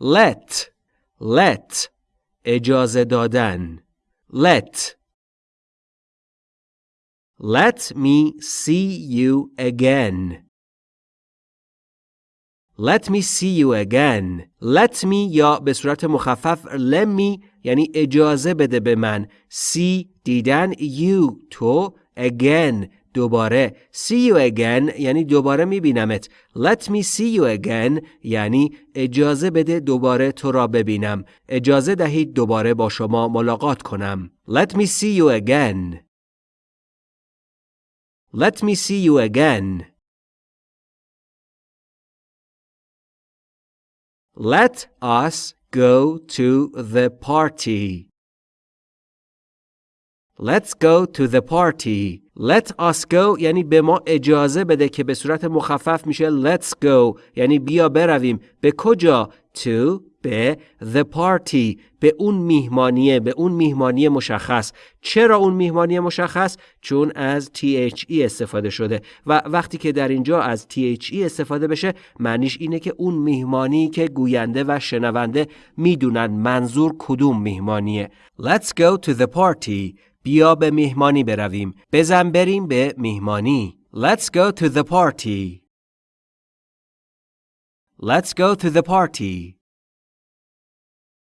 let let اجازه دادن let Let me see you again. Let me see you again. Let me یا به صورت مخفف let me یعنی اجازه بده به من. See دیدن you تو again دوباره see you again یعنی دوباره میبینمت. Let me see you again یعنی اجازه بده دوباره تو را ببینم. اجازه دهید دوباره با شما ملاقات کنم. Let me see you again. Let me see you again. Let us go to the party. Let's go to the party. Let us go یعنی به ما اجازه بده که به صورت مخفف میشه let's go. یعنی بیا برویم. به کجا؟ To به the party. به اون میهمانیه. به اون میهمانی مشخص. چرا اون میهمانی مشخص؟ چون از THE استفاده شده. و وقتی که در اینجا از THE استفاده بشه معنیش اینه که اون میهمانی که گوینده و شنونده می‌دونن منظور کدوم میهمانیه. Let's go to the party. بیا به میهمانی برویم. بزن بریم به میهمانی. Let's go to the party. Let's go to the party.